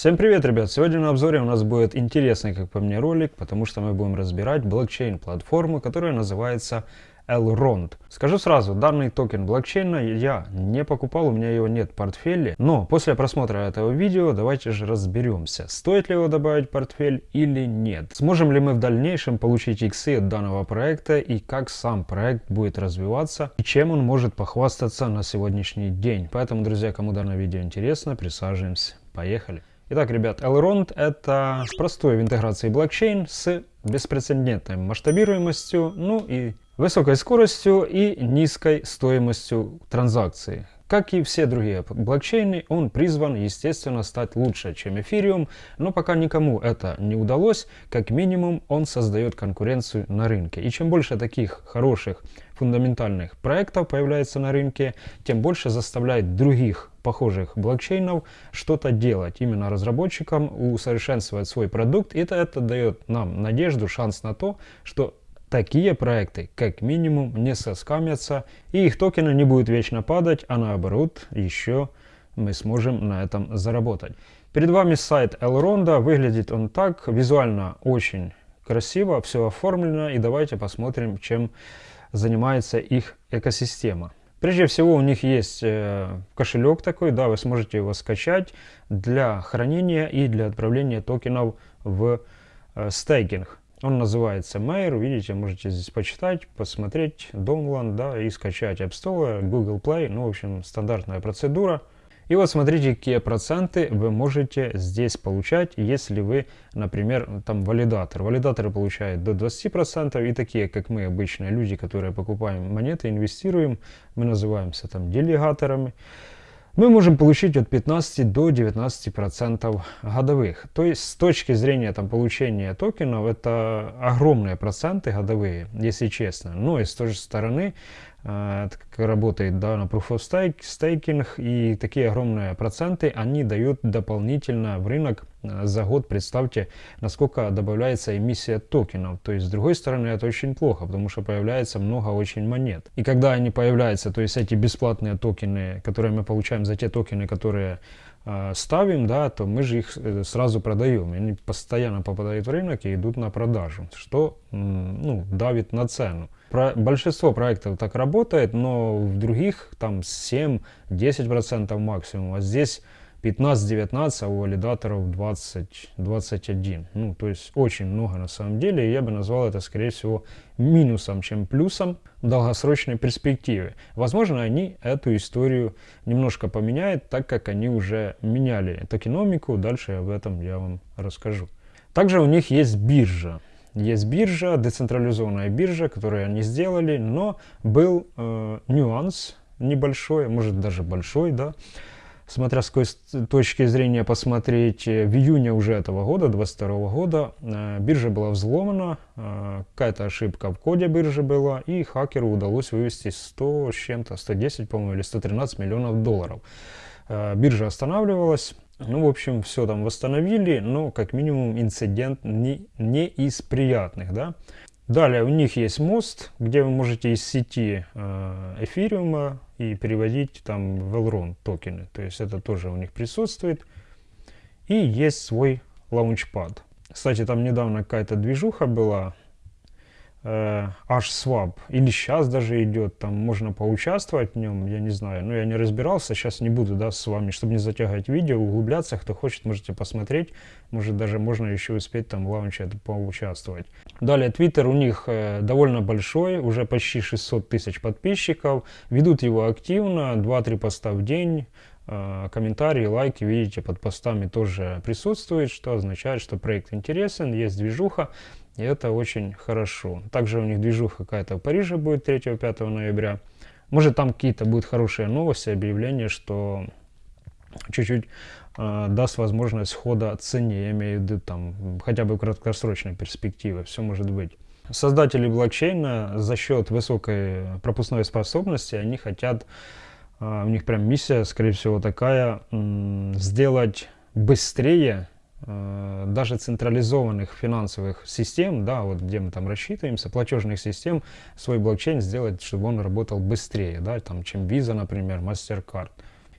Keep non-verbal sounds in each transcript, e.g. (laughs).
Всем привет, ребят! Сегодня на обзоре у нас будет интересный, как по мне, ролик, потому что мы будем разбирать блокчейн-платформу, которая называется Elrond. Скажу сразу, данный токен блокчейна я не покупал, у меня его нет в портфеле, но после просмотра этого видео давайте же разберемся, стоит ли его добавить в портфель или нет. Сможем ли мы в дальнейшем получить иксы от данного проекта и как сам проект будет развиваться и чем он может похвастаться на сегодняшний день. Поэтому, друзья, кому данное видео интересно, присаживаемся. Поехали! Итак, ребят, Elrond это простой в интеграции блокчейн с беспрецедентной масштабируемостью, ну и высокой скоростью и низкой стоимостью транзакции. Как и все другие блокчейны, он призван, естественно, стать лучше, чем Ethereum, но пока никому это не удалось, как минимум он создает конкуренцию на рынке. И чем больше таких хороших фундаментальных проектов появляется на рынке, тем больше заставляет других похожих блокчейнов что-то делать, именно разработчикам усовершенствовать свой продукт. И это, это дает нам надежду, шанс на то, что такие проекты как минимум не соскамятся и их токены не будут вечно падать, а наоборот еще мы сможем на этом заработать. Перед вами сайт Elrond, выглядит он так, визуально очень красиво, все оформлено и давайте посмотрим, чем занимается их экосистема. Прежде всего у них есть э, кошелек такой, да, вы сможете его скачать для хранения и для отправления токенов в э, стейкинг. Он называется Mayor, видите, можете здесь почитать, посмотреть, Download, да, и скачать App Store, Google Play, ну, в общем, стандартная процедура. И вот смотрите, какие проценты вы можете здесь получать, если вы, например, там валидатор. Валидаторы получают до 20%, и такие, как мы, обычные люди, которые покупаем монеты, инвестируем, мы называемся там делегаторами мы можем получить от 15 до 19 процентов годовых. То есть с точки зрения там, получения токенов это огромные проценты годовые, если честно. Но и с той же стороны Э, как работает да, на Proof of Stake, Staking, и такие огромные проценты, они дают дополнительно в рынок э, за год, представьте, насколько добавляется эмиссия токенов. То есть, с другой стороны, это очень плохо, потому что появляется много очень монет. И когда они появляются, то есть эти бесплатные токены, которые мы получаем за те токены, которые э, ставим, да, то мы же их сразу продаем. Они постоянно попадают в рынок и идут на продажу, что ну, давит на цену. Про, большинство проектов так работает, но в других там 7-10% максимум, а здесь 15-19, а у валидаторов 20-21. Ну, то есть очень много на самом деле, и я бы назвал это, скорее всего, минусом, чем плюсом в долгосрочной перспективе. Возможно, они эту историю немножко поменяют, так как они уже меняли токеномику, дальше об этом я вам расскажу. Также у них есть биржа. Есть биржа, децентрализованная биржа, которую они сделали, но был э, нюанс небольшой, может даже большой, да, смотря с какой точки зрения посмотреть, э, в июне уже этого года, 22 года, э, биржа была взломана, э, какая-то ошибка в коде биржи была, и хакеру удалось вывести 100 с чем-то, 110, по-моему, или 113 миллионов долларов. Э, биржа останавливалась, ну, в общем, все там восстановили, но как минимум инцидент не, не из приятных, да. Далее у них есть мост, где вы можете из сети э, эфириума и переводить там в Elrond токены. То есть это тоже у них присутствует. И есть свой лаунчпад. Кстати, там недавно какая-то движуха была, э, H-Swap, или сейчас даже идет, там можно поучаствовать в нем, я не знаю, но я не разбирался, сейчас не буду, да, с вами, чтобы не затягивать видео, углубляться, кто хочет, можете посмотреть, может даже можно еще успеть там в лаунче поучаствовать. Далее, Twitter у них э, довольно большой, уже почти 600 тысяч подписчиков, ведут его активно, 2-3 поста в день, э, комментарии, лайки, видите, под постами тоже присутствует, что означает, что проект интересен, есть движуха, и это очень хорошо. Также у них движуха какая-то в Париже будет 3-5 ноября. Может там какие-то будут хорошие новости, объявления, что чуть-чуть э, даст возможность хода цене, я имею в виду там хотя бы краткосрочной перспективы, все может быть. Создатели блокчейна за счет высокой пропускной способности, они хотят, э, у них прям миссия, скорее всего, такая, э, сделать быстрее Э, даже централизованных финансовых систем, да, вот где мы там рассчитываемся, платежных систем, свой блокчейн сделать, чтобы он работал быстрее, да, там, чем Visa, например, MasterCard.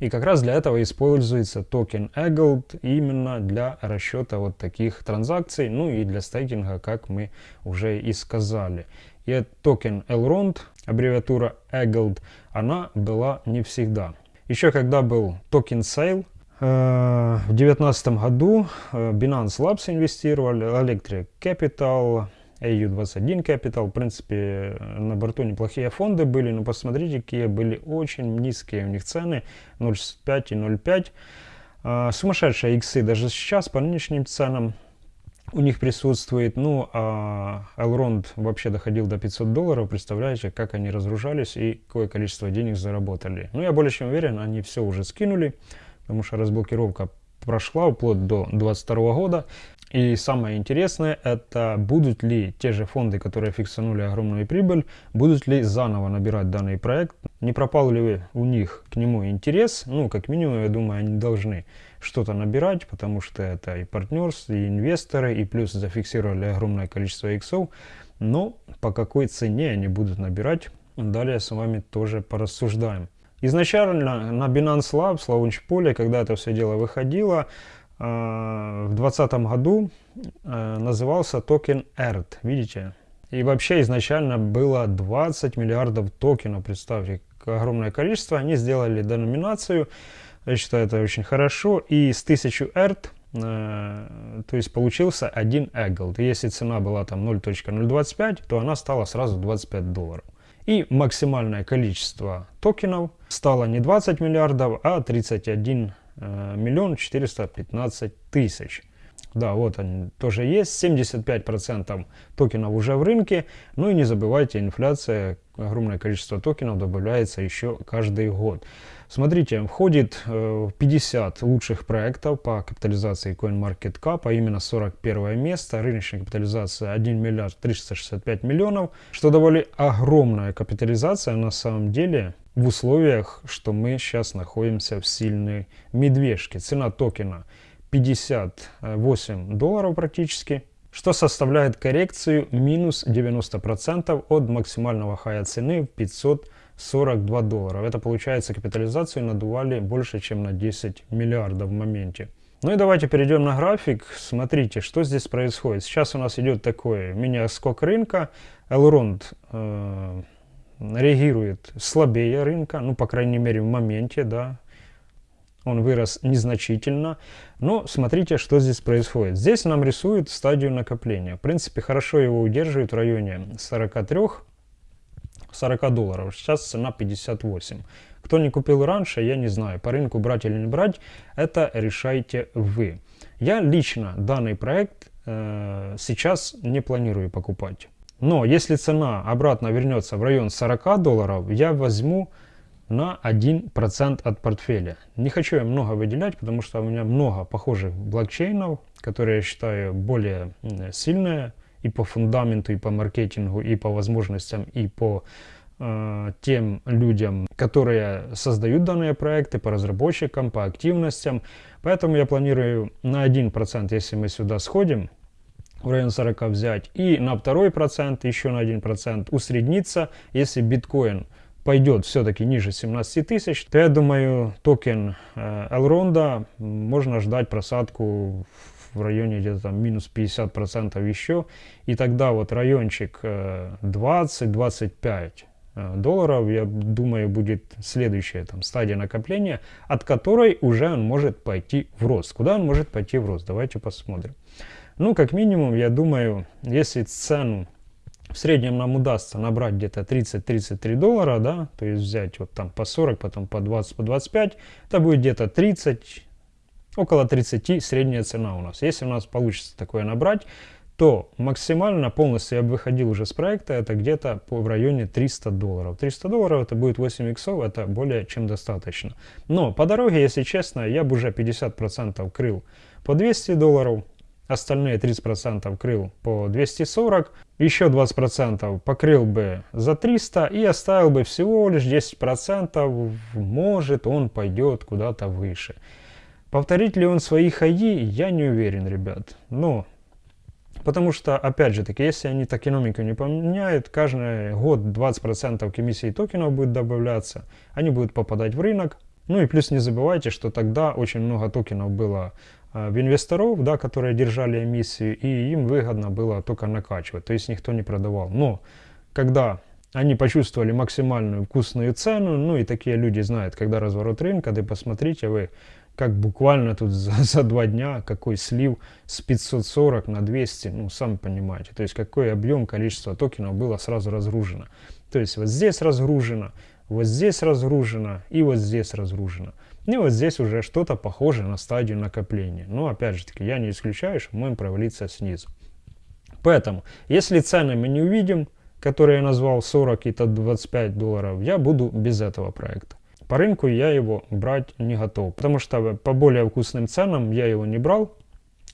И как раз для этого используется токен eGold именно для расчета вот таких транзакций, ну и для стейкинга, как мы уже и сказали. И токен Elrond, аббревиатура eGold, она была не всегда. Еще когда был token sale, в 2019 году э, Binance Labs инвестировали, Electric Capital, AU21 Capital. В принципе, на борту неплохие фонды были, но посмотрите, какие были очень низкие у них цены, 0,65 и 0,5. А, сумасшедшие иксы даже сейчас по нынешним ценам у них присутствует. Ну, а Elrond вообще доходил до 500 долларов. Представляете, как они разгружались и какое количество денег заработали. Ну, я более чем уверен, они все уже скинули, потому что разблокировка прошла вплоть до 2022 года. И самое интересное, это будут ли те же фонды, которые фиксанули огромную прибыль, будут ли заново набирать данный проект, не пропал ли у них к нему интерес, ну, как минимум, я думаю, они должны что-то набирать, потому что это и партнерство, и инвесторы, и плюс зафиксировали огромное количество иксов, но по какой цене они будут набирать, далее с вами тоже порассуждаем. Изначально на Binance Labs, лаунчполе, когда это все дело выходило, а, в 2020 году а, назывался токен ERT, видите? И вообще изначально было 20 миллиардов токенов, представьте, огромное количество. Они сделали деноминацию, я считаю это очень хорошо, и с 1000 ERT а, то есть получился 1 Eggold. Если цена была там 0.025, то она стала сразу 25 долларов. И максимальное количество токенов стало не 20 миллиардов, а 31 Э, миллион четыреста пятнадцать тысяч. Да, вот они тоже есть. 75% токенов уже в рынке. Ну и не забывайте, инфляция, огромное количество токенов добавляется еще каждый год. Смотрите, входит э, 50 лучших проектов по капитализации CoinMarketCap, а именно 41 место. Рыночная капитализация 1 миллиард 365 миллионов, что довольно огромная капитализация на самом деле в условиях, что мы сейчас находимся в сильной медвежке. Цена токена 58 долларов практически, что составляет коррекцию минус 90% от максимального хая цены в 542 доллара. Это получается капитализацию надували больше, чем на 10 миллиардов в моменте. Ну и давайте перейдем на график. Смотрите, что здесь происходит. Сейчас у нас идет такой мини-скок рынка. Elrond э, реагирует слабее рынка, ну, по крайней мере, в моменте, да, он вырос незначительно. Но смотрите, что здесь происходит. Здесь нам рисуют стадию накопления. В принципе, хорошо его удерживают в районе 43 40 долларов. Сейчас цена 58. Кто не купил раньше, я не знаю, по рынку брать или не брать, это решайте вы. Я лично данный проект э, сейчас не планирую покупать. Но если цена обратно вернется в район 40 долларов, я возьму на 1% от портфеля. Не хочу я много выделять, потому что у меня много похожих блокчейнов, которые я считаю более сильные и по фундаменту, и по маркетингу, и по возможностям, и по э, тем людям, которые создают данные проекты, по разработчикам, по активностям. Поэтому я планирую на 1%, если мы сюда сходим, в район 40 взять и на второй процент, еще на 1% усредниться, если биткоин пойдет все-таки ниже 17 тысяч, то я думаю токен э, Elrond можно ждать просадку в районе где-то там минус 50% еще. И тогда вот райончик 20-25 э, э, долларов, я думаю, будет следующая там стадия накопления, от которой уже он может пойти в рост. Куда он может пойти в рост? Давайте посмотрим. Ну, как минимум, я думаю, если цену в среднем нам удастся набрать где-то 30-33 доллара, да, то есть взять вот там по 40, потом по 20, по 25, это будет где-то 30, около 30 средняя цена у нас. Если у нас получится такое набрать, то максимально полностью я бы выходил уже с проекта, это где-то в районе 300 долларов. 300 долларов это будет 8 иксов, это более чем достаточно. Но по дороге, если честно, я бы уже 50% крыл по 200 долларов, остальные 30% крыл по 240, еще 20% покрыл бы за 300 и оставил бы всего лишь 10%, может он пойдет куда-то выше. Повторит ли он свои хаи, я не уверен, ребят. Но, потому что, опять же таки, если они токеномику не поменяют, каждый год 20% комиссии токенов будет добавляться, они будут попадать в рынок, Ну и плюс не забывайте, что тогда очень много токенов было э, в инвесторов, да, которые держали эмиссию, и им выгодно было только накачивать, то есть никто не продавал. Но когда они почувствовали максимальную вкусную цену, ну и такие люди знают, когда разворот рынка, да посмотрите вы, как буквально тут за, (laughs) за два дня какой слив с 540 на 200, ну, сами понимаете, то есть какой объем, количество токенов было сразу разгружено. То есть вот здесь разгружено, вот здесь разгружено и вот здесь разгружено. И вот здесь уже что-то похоже на стадию накопления. Но опять же таки, я не исключаю, что можем провалиться снизу. Поэтому, если цены мы не увидим, которые я назвал 40 и 25 долларов, я буду без этого проекта. По рынку я его брать не готов, потому что по более вкусным ценам я его не брал,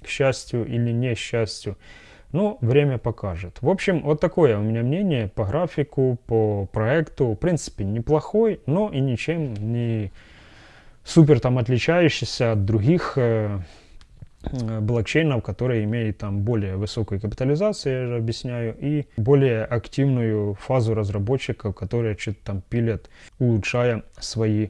к счастью или не счастью. Но время покажет. В общем, вот такое у меня мнение по графику, по проекту. В принципе, неплохой, но и ничем не супер там отличающийся от других э, Э, блокчейнов, которые имеют там более высокую капитализацию, я же объясняю, и более активную фазу разработчиков, которые что-то там пилят, улучшая свои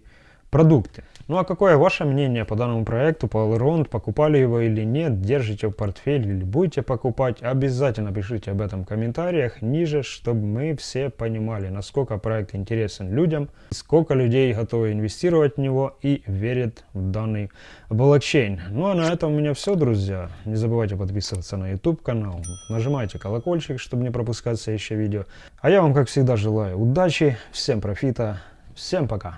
продукты. Ну а какое ваше мнение по данному проекту, по Elrond, покупали его или нет, держите в портфель или будете покупать, обязательно пишите об этом в комментариях ниже, чтобы мы все понимали, насколько проект интересен людям, сколько людей готовы инвестировать в него и верят в данный блокчейн. Ну а на этом у меня все, друзья. Не забывайте подписываться на YouTube канал, нажимайте колокольчик, чтобы не пропускать следующее видео. А я вам, как всегда, желаю удачи, всем профита, всем пока!